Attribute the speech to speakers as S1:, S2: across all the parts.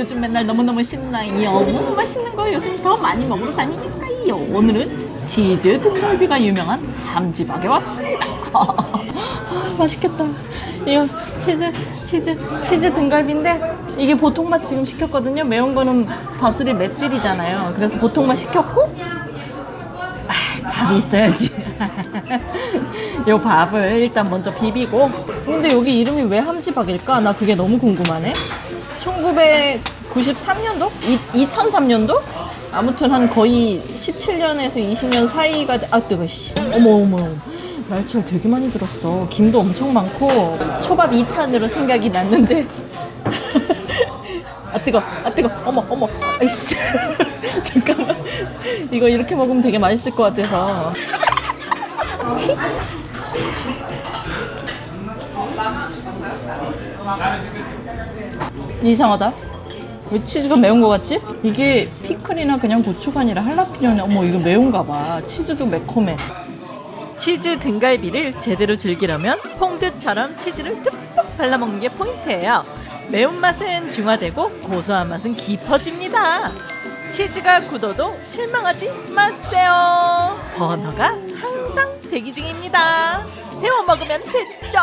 S1: 요즘 맨날 너무너무 신나요. 너무 맛있는 거 요즘 더 많이 먹으러 다니니까요. 오늘은 치즈 등갈비가 유명한 함지박에 왔습니다. 아, 맛있겠다. 이거 치즈, 치즈, 치즈 등갈비인데 이게 보통 맛 지금 시켰거든요. 매운 거는 밥술이 맵찔이잖아요. 그래서 보통 맛 시켰고 아, 밥이 있어야지. 요 밥을 일단 먼저 비비고. 근데 여기 이름이 왜 함지박일까? 나 그게 너무 궁금하네. 1993년도? 2003년도? 아무튼 한 거의 17년에서 20년 사이가 돼- 아 뜨거 씨. 어머 어머. 날치알 되게 많이 들었어. 김도 엄청 많고 초밥 2탄으로 생각이 났는데 아 뜨거 아 뜨거 어머 어머 아이씨 잠깐만 이거 이렇게 먹으면 되게 맛있을 것 같아서 이상하다 왜 치즈가 매운 거 같지? 이게 피클이나 그냥 고추가 아니라 할라피뇨네 어머 이거 매운가 봐 치즈도 매콤해
S2: 치즈 등갈비를 제대로 즐기려면 퐁듀처럼 치즈를 듬뿍 발라먹는 게 포인트예요. 매운맛은 중화되고 고소한 맛은 깊어집니다. 치즈가 굳어도 실망하지 마세요. 버너가 항상 대기 중입니다. 데워 먹으면 됐죠.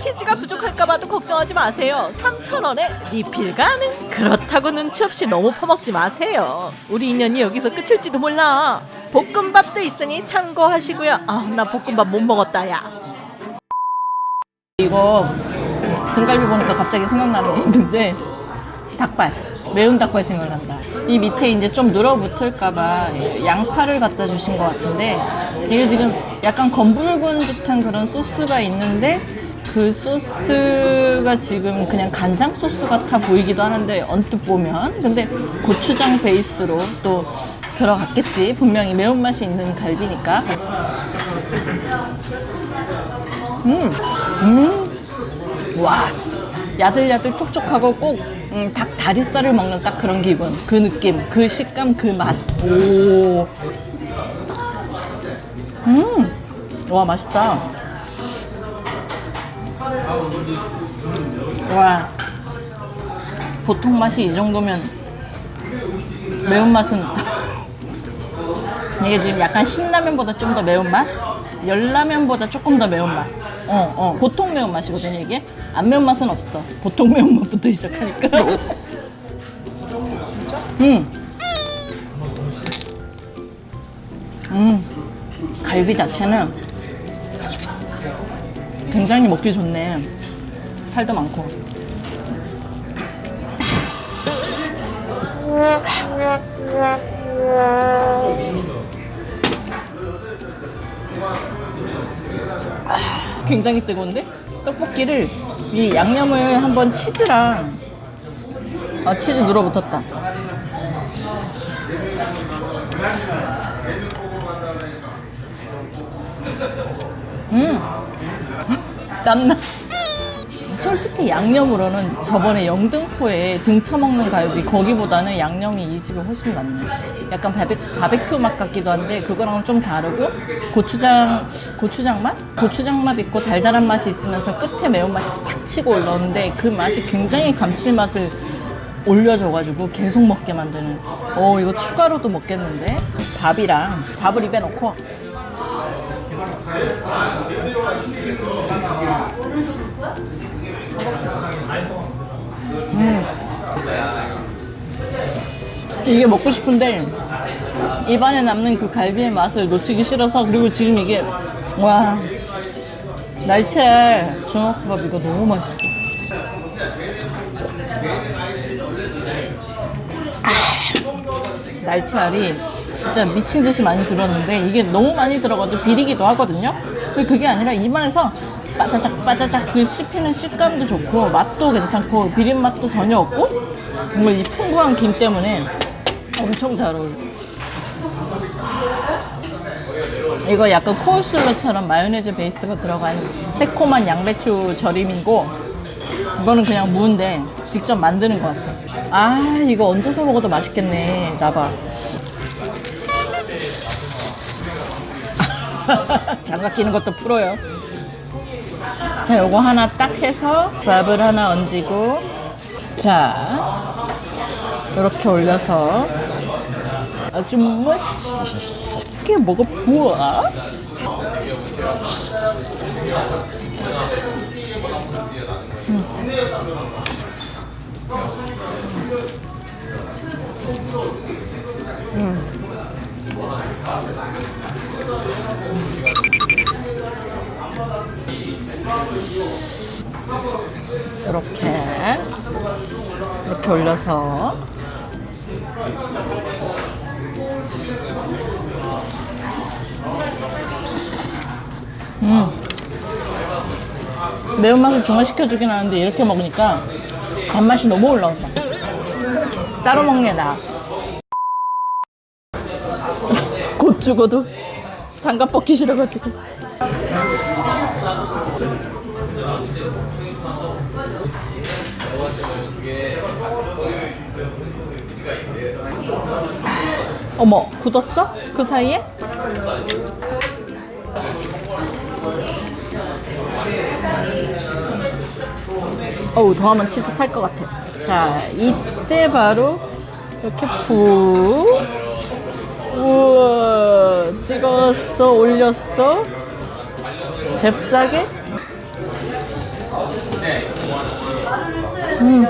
S2: 치즈가 부족할까봐도 걱정하지 마세요. 3,000원에 리필 가능. 그렇다고 눈치 없이 너무 퍼먹지 마세요. 우리 인연이 여기서 끝일지도 몰라. 볶음밥도 있으니 참고하시고요. 아, 나 볶음밥 못 먹었다, 야.
S1: 이거 등갈비 보니까 갑자기 생각나는 게 있는데 닭발 매운 닭발 생각난다. 이 밑에 이제 좀 늘어붙을까봐 양파를 갖다 주신 것 같은데 이게 지금 약간 검붉은 듯한 그런 소스가 있는데 그 소스가 지금 그냥 간장 소스 같아 보이기도 하는데 언뜻 보면. 근데 고추장 베이스로 또 들어갔겠지. 분명히 매운맛이 있는 갈비니까. 와 야들야들 촉촉하고 꼭 음, 닭 다리살을 먹는 딱 그런 기분. 그 느낌 그 식감 그 맛오 음 와 맛있다. 와. 보통 맛이 이 정도면 매운맛은 이게 지금 약간 신라면보다 좀 더 매운맛? 열라면보다 조금 더 매운맛. 어, 어. 보통 매운맛이거든요, 이게. 안 매운맛은 없어. 보통 매운맛부터 시작하니까. 음. 음. 갈비 자체는 굉장히 먹기 좋네. 살도 많고. 굉장히 뜨거운데? 떡볶이를 이 양념을 한번 치즈랑 아 치즈 눌어붙었다. 음. 땀나. 솔직히 양념으로는 저번에 영등포에 등쳐먹는 갈비 거기보다는 양념이 이 집이 훨씬 낫네 약간 바베, 바베큐 맛 같기도 한데 그거랑은 좀 다르고 고추장 고추장 맛? 고추장 맛 있고 달달한 맛이 있으면서 끝에 매운맛이 탁 치고 올라오는데 그 맛이 굉장히 감칠맛을 올려줘가지고 계속 먹게 만드는. 어 이거 추가로도 먹겠는데? 밥이랑 밥을 입에 넣고 이게 먹고 싶은데 입안에 남는 그 갈비의 맛을 놓치기 싫어서 그리고 지금 이게 와 날치알 중화밥 이거 너무 맛있어. 아, 날치알이 진짜 미친 듯이 많이 들었는데 이게 너무 많이 들어가도 비리기도 하거든요. 근데 그게 아니라 입안에서 빠자작 빠자작 그 씹히는 식감도 좋고 맛도 괜찮고 비린 맛도 전혀 없고 정말 이 풍부한 김 때문에 엄청 잘 어울려. 이거 약간 코울슬러처럼 마요네즈 베이스가 들어간 새콤한 양배추 절임이고 이거는 그냥 무인데 직접 만드는 것 같아. 아 이거 얹어서 먹어도 맛있겠네. 나봐. 장갑 끼는 것도 프로요. 자, 요거 하나 딱 해서 밥을 하나 얹고 자, 이렇게 올려서 아주 맛있게 먹어보아. 이렇게. 이렇게 올려서 음. 매운맛을 중화시켜주긴 하는데 이렇게 먹으니까 단맛이 너무 올라온다. 따로 먹네 나. 곧 죽어도 장갑 벗기 싫어가지고 어머 굳었어? 그 사이에? 어우 더하면 치즈 탈 것 같아 자 이때 바로 이렇게 푹 우와 찍었어 올렸어 잽싸게 음